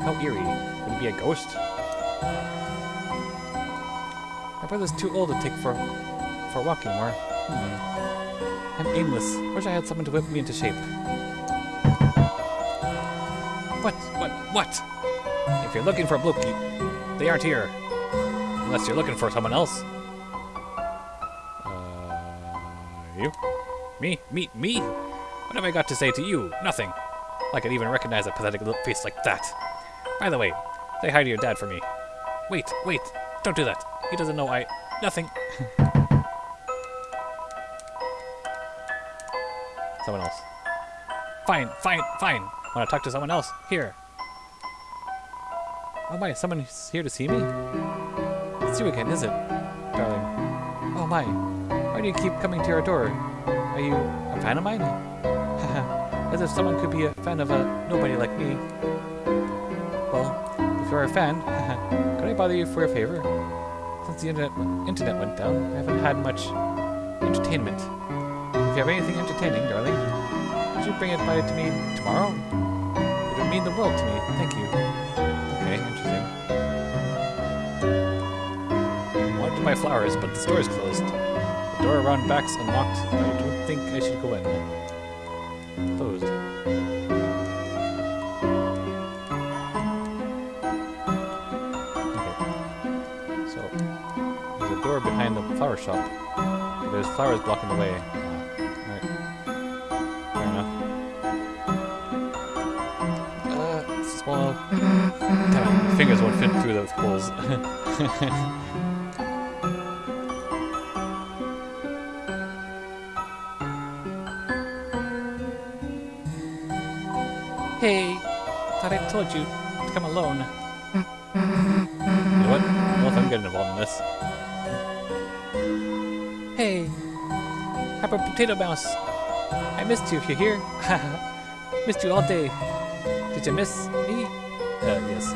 How eerie. Could it be a ghost? My brother's too old to take for for walking more. Hmm. I'm aimless. Wish I had someone to whip me into shape. What? What? What? If you're looking for a Blooky, they aren't here. Unless you're looking for someone else. Uh, you? Me? Me? Me? What have I got to say to you? Nothing. I could even recognize a pathetic little face like that. By the way, say hi to your dad for me. Wait, wait, don't do that. He doesn't know I... Nothing. someone else. Fine, fine, fine. Want to talk to someone else? Here. Oh my, someone's here to see me? It's you again, is it? Darling. Oh my, why do you keep coming to our door? Are you a fan of mine? As if someone could be a fan of a nobody like me. Well, if you're a fan, could I bother you for a favor? Since the internet, internet went down, I haven't had much entertainment. If you have anything entertaining, darling, could you bring it by to me tomorrow? It would mean the world to me. Thank you. Okay, interesting. Wanted buy flowers, but the store is closed. The door around back's unlocked, I don't think I should go in. Closed. Shop. There's flowers blocking the way. Uh, Alright. Fair enough. Uh, it's small. Damn it, fingers won't fit through those holes. Hey, thought I told you to come alone. you know what? I don't know if I'm getting involved in this. Hey, Hyper Potato Mouse. I missed you if you're here. missed you all day. Did you miss me? Uh, yes.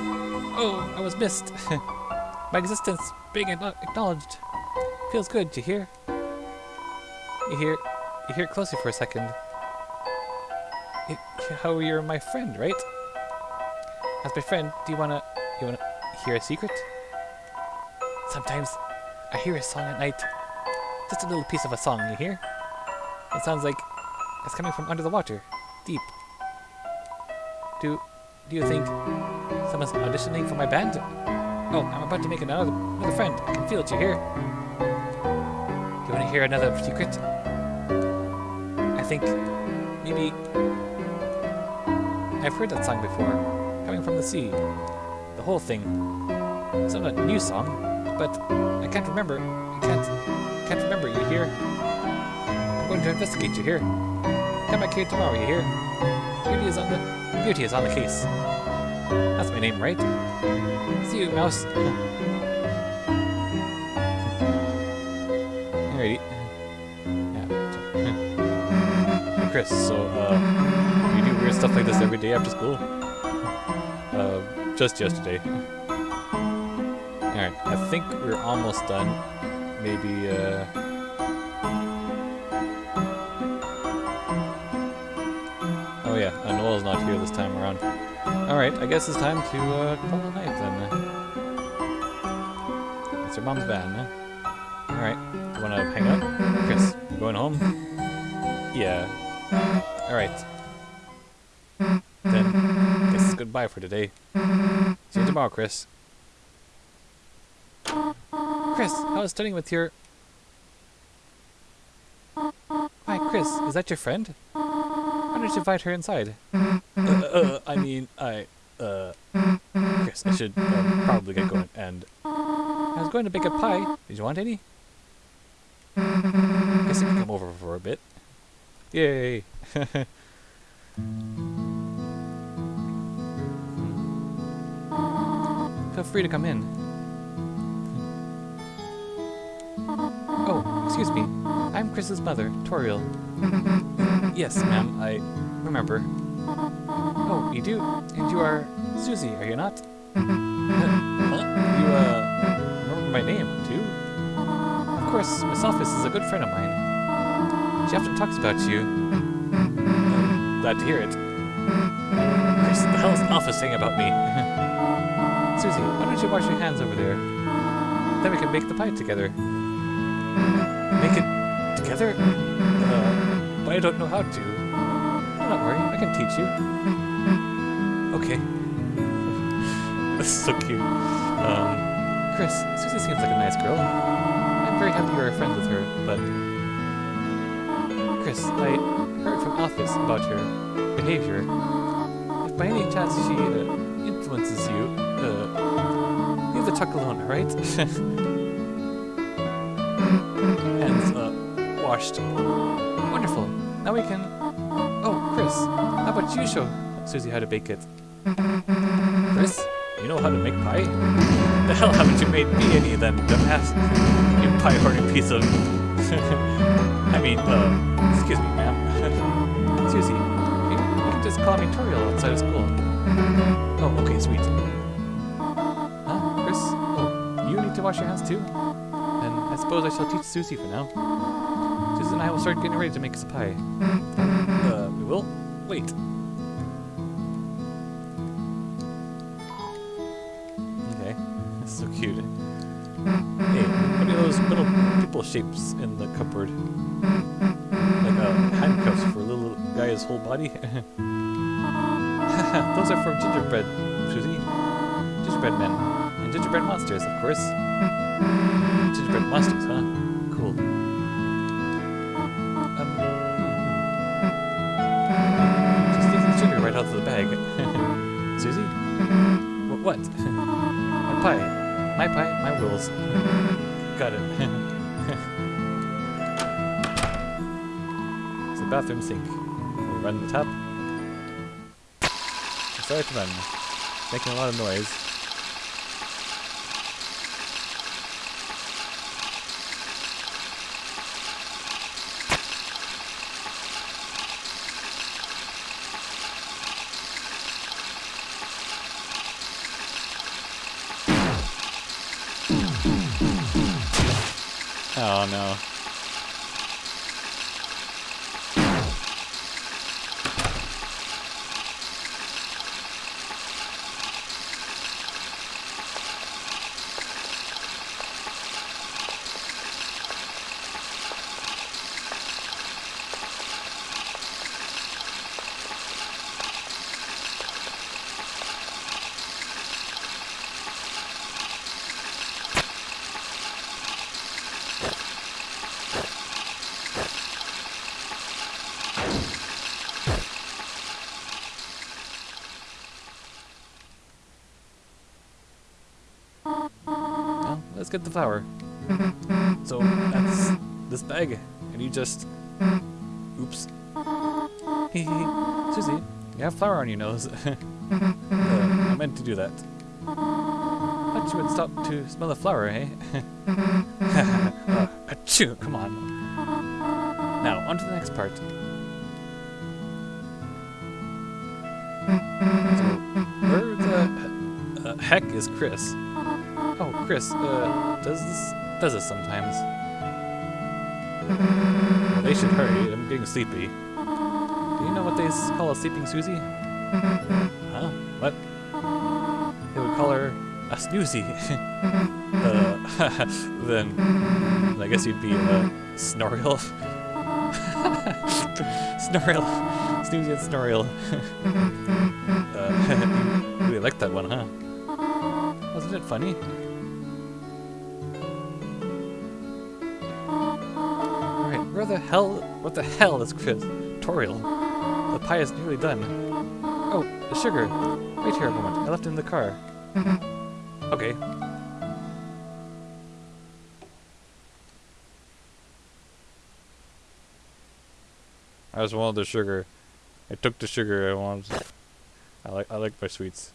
Oh, I was missed. My existence being acknowledged. Feels good, you hear? You hear? You hear it closely for a second. How you're my friend, right? As my friend, do you wanna you wanna hear a secret? Sometimes I hear a song at night. Just a little piece of a song, you hear? It sounds like it's coming from under the water, deep. Do do you think someone's auditioning for my band? Oh, I'm about to make another another friend. I can feel it, you hear? Do you wanna hear another secret? I think maybe I've heard that song before, coming from the sea. The whole thing. It's not a new song, but I can't remember. I can't, can't remember. You hear? I'm going to investigate. You hear? Come back here tomorrow. You hear? Beauty is on the beauty is on the case. That's my name, right? See you, mouse. Alrighty. Yeah. Kris, so, uh, you do weird stuff like this every day after school? Uh, just yesterday. Alright, I think we're almost done. Maybe, uh... Oh yeah, uh, Noelle's not here this time around. Alright, I guess it's time to, uh, call a night then. It's your mom's van, huh? Alright, you wanna hang up? Kris, going home? Yeah. Alright. Then, guess it's goodbye for today. See you tomorrow, Kris. Kris, I was studying with your... Hi, Kris, is that your friend? Why don't you invite her inside? Uh, uh, I mean, I, uh... Kris, I should uh, probably get going, and... I was going to bake a pie. Did you want any? I Guess I can come over for a bit. Yay! Feel free to come in. Excuse me. I'm Kris's mother, Toriel. yes, ma'am, I remember. Oh, you do? And you are Susie, are you not? huh? You, uh, remember my name, too? Of course, Miss Alphys is a good friend of mine. She often talks about you. I'm glad to hear it. Kris, the hell is Alphys saying about me? Susie, why don't you wash your hands over there? Then we can bake the pie together. Uh, but I don't know how to. Don't worry, I can teach you. Okay. That's so cute. Um, Kris, Susie seems like a nice girl. I'm very happy you're a friend with her, but... Kris, I heard from Alphys about your behavior. If by any chance she uh, influences you, uh, leave the chuck alone, alright? washed. Wonderful. Now we can... Oh, Kris, how about you show Susie how to bake it? Kris, you know how to make pie? The hell haven't you made me any then, dumbass? You pie-horny piece of... I mean, uh, excuse me, ma'am. Susie, you, you can just call me Toriel outside of school. Oh, okay, sweet. Huh, Kris? Oh, you need to wash your hands too? Then I suppose I shall teach Susie for now. I will start getting ready to make us a pie. Uh, we will? Wait. Okay, that's so cute. Hey, what are those little people shapes in the cupboard? Like uh, handcuffs for a little guy's whole body? those are for gingerbread, Susie. Gingerbread men. And gingerbread monsters, of course. Gingerbread monsters, huh? Bag. Susie? Wh- what? My pie. My pie, my rules. Got it. it's the bathroom sink. We run the tap. Sorry to run. Making a lot of noise. get the flower. So that's this bag, and you just, oops. Susie, you have flour on your nose. uh, I meant to do that. Thought you would stop to smell the flour, eh? uh, achoo, come on. Now, on to the next part. So, where the uh, heck is Kris? Kris, uh, does this does this sometimes? They should hurry. I'm getting sleepy. Do you know what they call a sleeping Susie? Huh? What? They would call her a snoozy. uh, then, I guess you'd be a Snoriel. Snoriel. Snoozy and Snoriel. uh, you really liked that one, huh? Wasn't it funny? Where the hell, what the hell is Kris? Toriel. The pie is nearly done. Oh, the sugar. Wait here a moment. I left it in the car. Okay. I just wanted the sugar. I took the sugar. I wanted. I like. I like my sweets.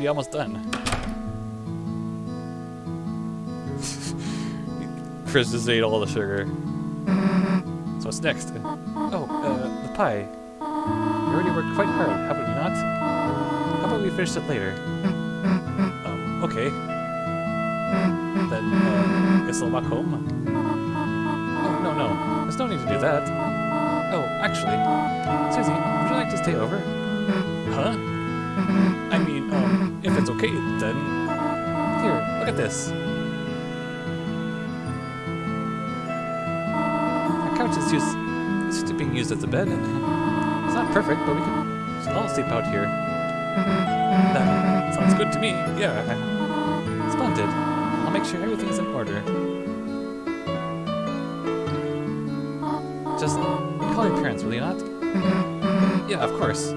Already almost done. Kris just ate all the sugar. So what's next? Oh, uh, the pie. You already worked quite hard, haven't you not? How about we finish it later? Um, okay. Then, uh, guess I'll walk home. Oh, no, no. There's no need to do that. Oh, actually, Susie, would you like to stay over? Huh? I mean, um, if it's okay, then... Here, look at this. Our couch is used, being used as a bed. It's not perfect, but we can all sleep out here. That sounds good to me, yeah. Splendid. I'll make sure everything's in order. Just call your parents, will you not? Yeah, of course.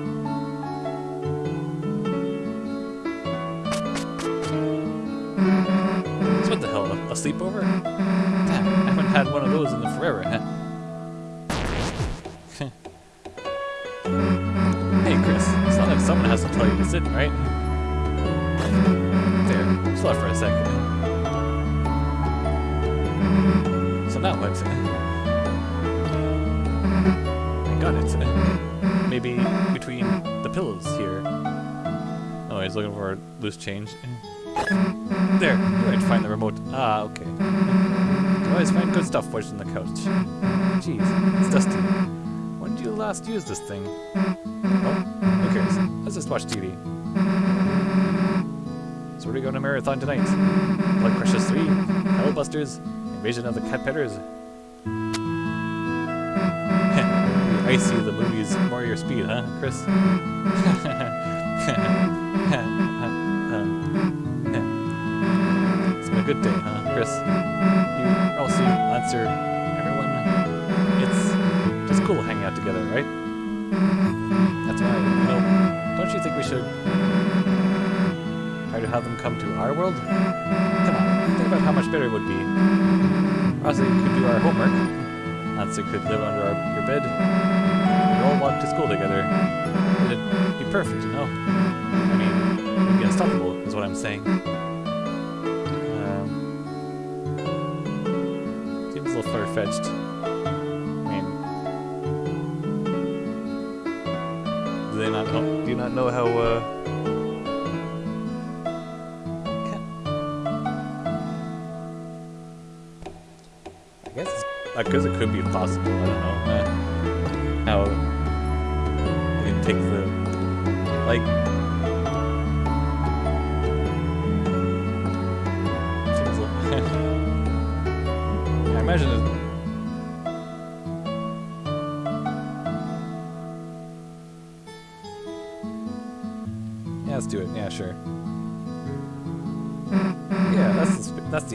Sleepover? Damn, I haven't had one of those in the forever, huh? hey, Kris, it's not like someone has to tell you to sit, right? There, just left for a second. So now what? I got it. Maybe between the pillows here. Oh, he's looking for loose change. There, you might find the remote. Ah, okay. You always find good stuff wedged in the couch. Jeez, it's dusty. When did you last use this thing? Oh, who cares? Let's just watch TV. So where are we going to marathon tonight? Blood Crushes 3, Hellbusters, Invasion of the Cat Pedders. I see the movies more your speed, huh, Kris? everyone. It's just cool hanging out together, right? That's why, you don't you think we should try to have them come to our world? Come on, think about how much better it would be. Ralsei could do our homework. Lancer could live under our, your bed. We'd all walk to school together. It'd be perfect, you know? I mean, it'd be unstoppable, is what I'm saying. Far-fetched. I mean, do they not know? Do you not know how? Uh, I guess it's because it could be possible. I don't know uh, how you can take the like.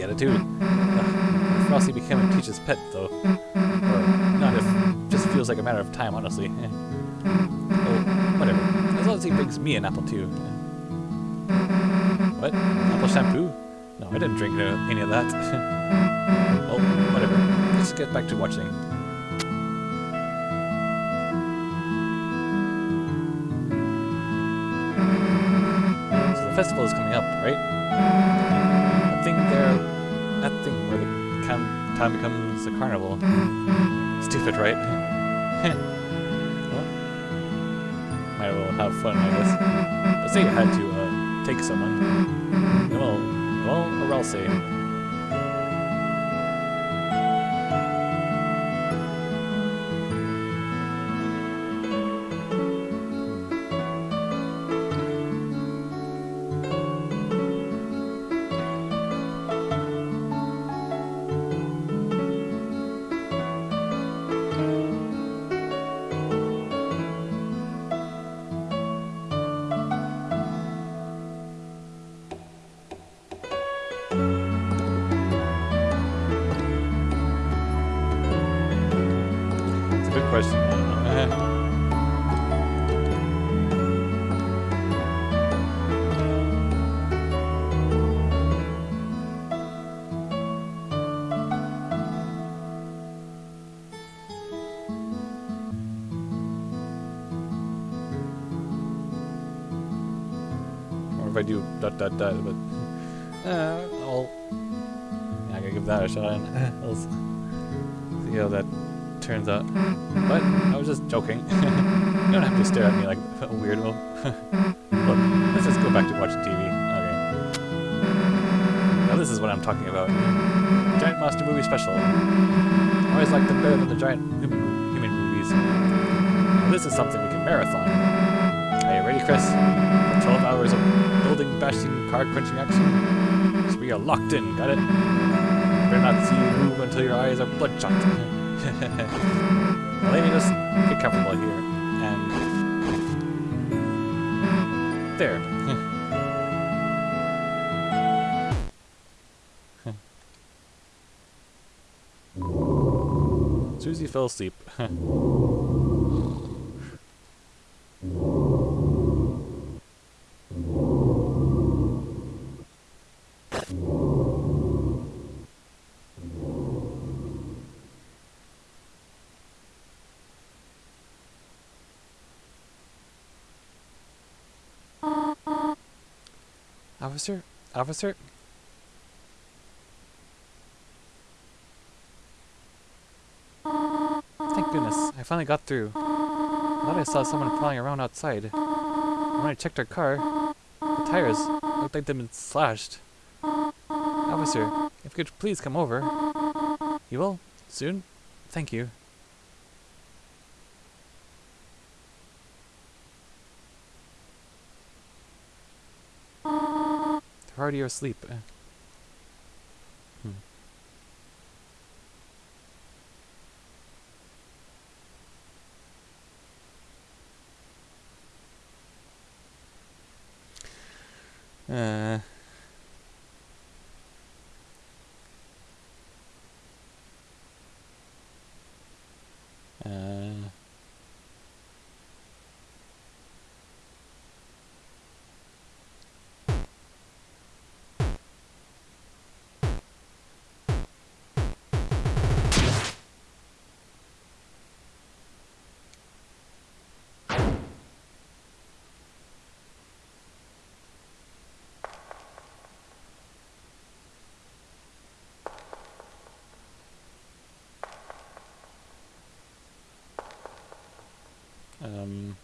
Attitude. Ugh, if Ralsei became Teach's pet, though. Or not if just feels like a matter of time, honestly. Oh, whatever. As long as he brings me an apple too. What? Apple shampoo? No, I didn't drink uh, any of that. well, whatever. Let's get back to watching. So the festival is coming up, right? I think they're that thing where the time becomes a carnival. Stupid, right? well, might as well have fun, I guess. But say you had to uh, take someone. Well, well, or else say. Dot dot but uh, I'll yeah, I gotta give that a shot. And I'll see how that turns out. But I was just joking. you don't have to stare at me like a weirdo. Look, let's just go back to watching TV. Okay. Now this is what I'm talking about. Giant Monster Movie Special. I always like them better than the giant human, human movies. Now this is something we can marathon. Are you ready, Kris? Building, bashing, car crunching action? So we are locked in, got it? Better not see you move until your eyes are bloodshot. let me just get comfortable here. And. There. Susie fell asleep. Officer? Officer? Thank goodness, I finally got through. I thought I saw someone prowling around outside. When I checked our car, the tires looked like they'd been slashed. Officer, if you could please come over. You will? Soon? Thank you. Already asleep. Uh, Hmm. Uh. Um.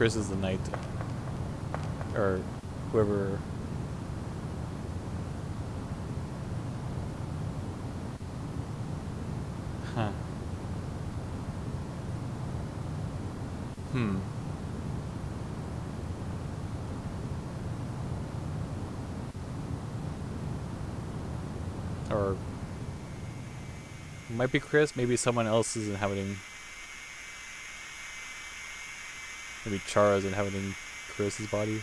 Kris is the knight. Or whoever Huh. Hmm. Or It might be Kris, maybe someone else is inhabiting. Maybe Chara is inhabiting Kris's body.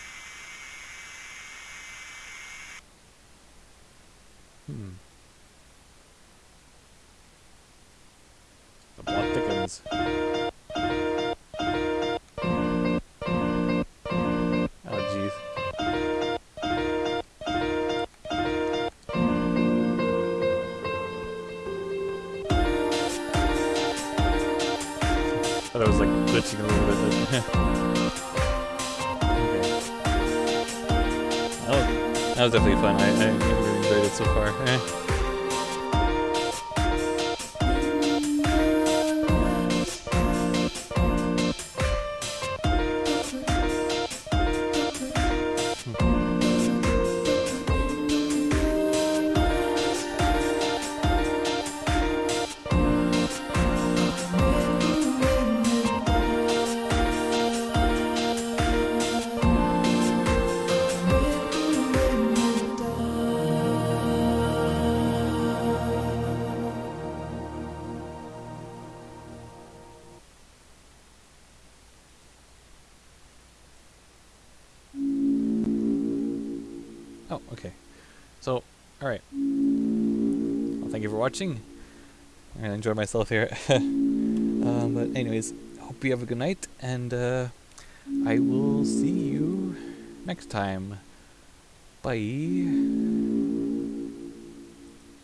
Was, definitely fun. I, I watching. I'm enjoy myself here. um, but anyways, hope you have a good night, and uh, I will see you next time. Bye.